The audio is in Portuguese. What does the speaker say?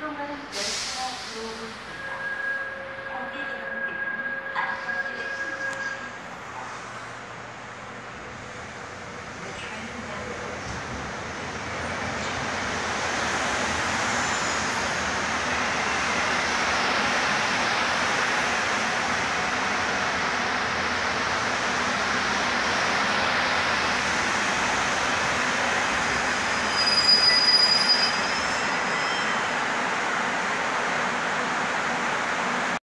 Não, não, não.